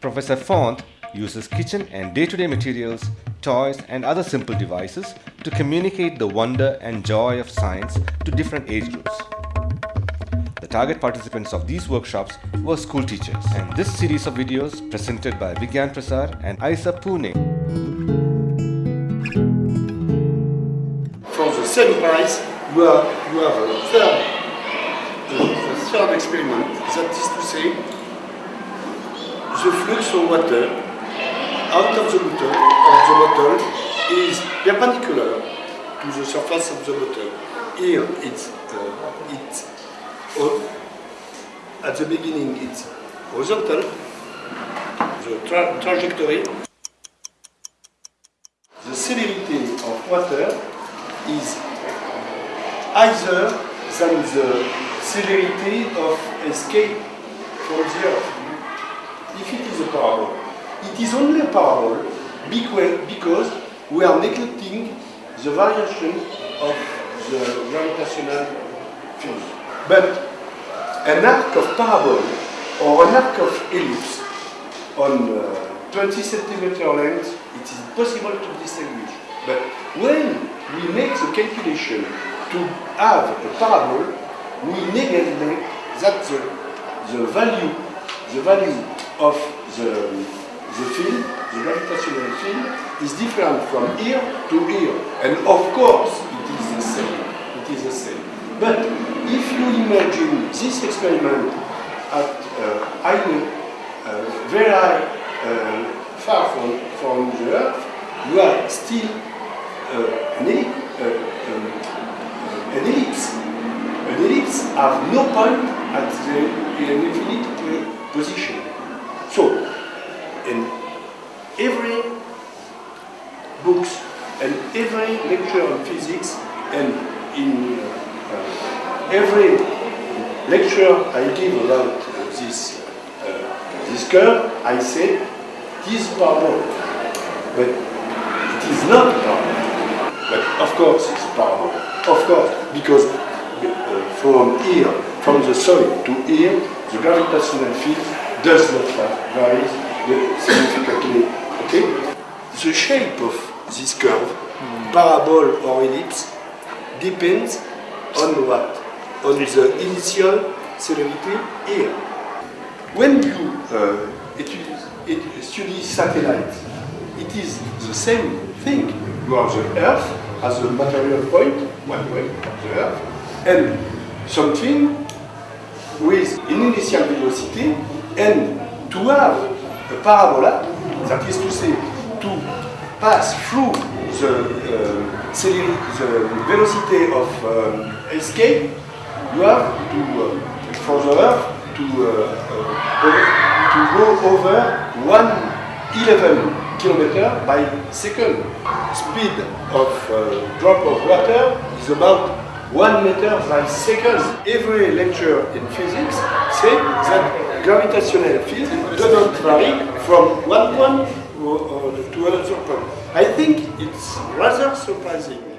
Professor Font uses kitchen and day-to-day materials, toys and other simple devices to communicate the wonder and joy of science to different age groups. The target participants of these workshops were school teachers and this series of videos presented by Vigyan Prasar and IISER Pune. From the same price, you have, you have a third, a third experiment, that is to say, the flux of water out of the bottle, of the bottle is perpendicular to the surface of the bottle. Here it's, uh, it's at the beginning it's horizontal, the tra trajectory. The celerity of water is higher than the celerity of escape from the earth. It is only a parabol because we are neglecting the variation of the gravitational field. But an arc of parabol or an arc of ellipse on uh, 20 centimeter length, it is possible to distinguish. But when we make the calculation to have a parabol, we neglect that the, the value, the value of the the field, the gravitational field, is different from here to here. And of course, it is the same. It is the same. But if you imagine this experiment at uh, high, uh, very uh, far from, from the Earth, you are still uh, an, uh, um, an ellipse. An ellipse have no point at the infinite position. So, in every books and every lecture on physics and in uh, every lecture I give about this uh, this curve, I say this parabol, but it is not a. But of course it's a. Of course, because uh, from here, from the soil to here, the gravitational field does not vary significantly. Okay? The shape of this curve, mm. parabol or ellipse, depends on what? On the initial celerity here. When you uh, study satellite, it is the same thing. You have the Earth as a material point, one way, the Earth, and something with an initial velocity, and to have a parabola, that is to say, to pass through the, uh, the velocity of um, escape, you have to, uh, for the Earth, to, uh, uh to go over 111 kilometer by second. Speed of uh, drop of water is about 1 meter by second. Every lecture in physics say that gravitational field doesn't vary from one point to another point. I think it's rather surprising.